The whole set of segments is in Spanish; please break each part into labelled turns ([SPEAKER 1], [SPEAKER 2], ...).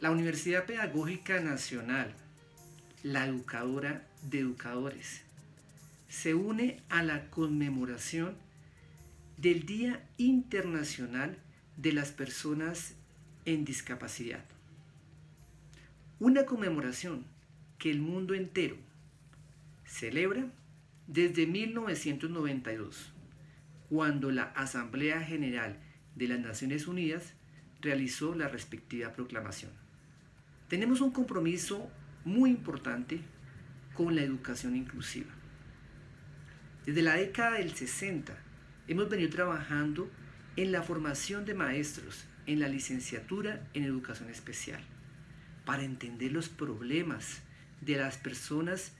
[SPEAKER 1] La Universidad Pedagógica Nacional, la educadora de educadores, se une a la conmemoración del Día Internacional de las Personas en Discapacidad. Una conmemoración que el mundo entero celebra desde 1992, cuando la Asamblea General de las Naciones Unidas realizó la respectiva proclamación. Tenemos un compromiso muy importante con la educación inclusiva. Desde la década del 60 hemos venido trabajando en la formación de maestros en la licenciatura en educación especial para entender los problemas de las personas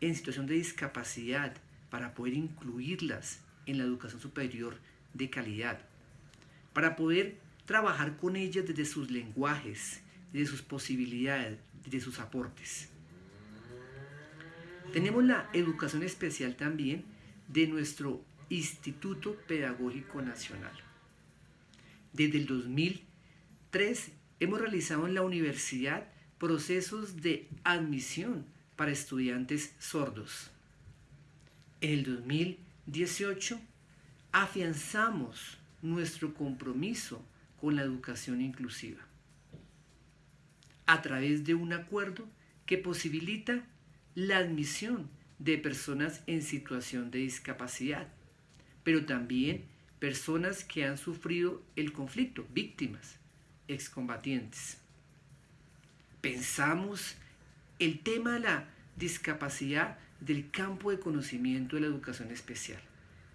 [SPEAKER 1] en situación de discapacidad para poder incluirlas en la educación superior de calidad, para poder trabajar con ellas desde sus lenguajes, desde sus posibilidades, desde sus aportes. Tenemos la educación especial también de nuestro Instituto Pedagógico Nacional. Desde el 2003 hemos realizado en la universidad procesos de admisión para estudiantes sordos. En el 2018 afianzamos nuestro compromiso con la educación inclusiva a través de un acuerdo que posibilita la admisión de personas en situación de discapacidad, pero también personas que han sufrido el conflicto, víctimas, excombatientes pensamos el tema de la discapacidad del campo de conocimiento de la educación especial,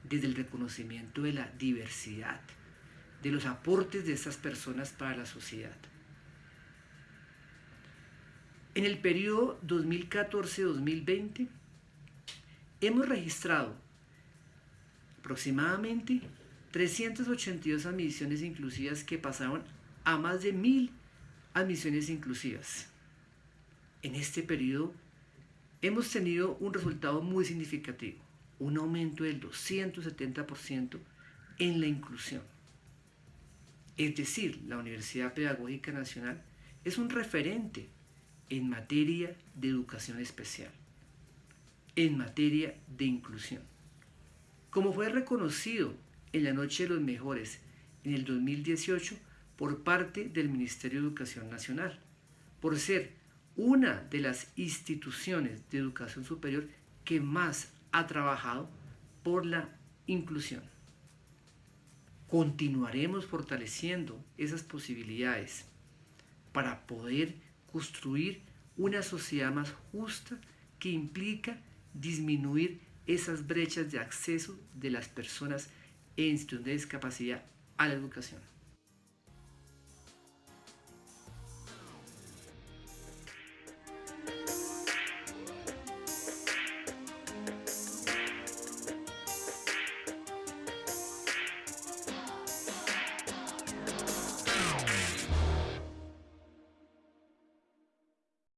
[SPEAKER 1] desde el reconocimiento de la diversidad, de los aportes de esas personas para la sociedad. En el periodo 2014-2020 hemos registrado aproximadamente 382 admisiones inclusivas que pasaron a más de mil admisiones inclusivas. En este periodo hemos tenido un resultado muy significativo, un aumento del 270% en la inclusión. Es decir, la Universidad Pedagógica Nacional es un referente en materia de educación especial, en materia de inclusión. Como fue reconocido en la Noche de los Mejores en el 2018, por parte del Ministerio de Educación Nacional, por ser una de las instituciones de educación superior que más ha trabajado por la inclusión. Continuaremos fortaleciendo esas posibilidades para poder construir una sociedad más justa que implica disminuir esas brechas de acceso de las personas en situación de discapacidad a la educación.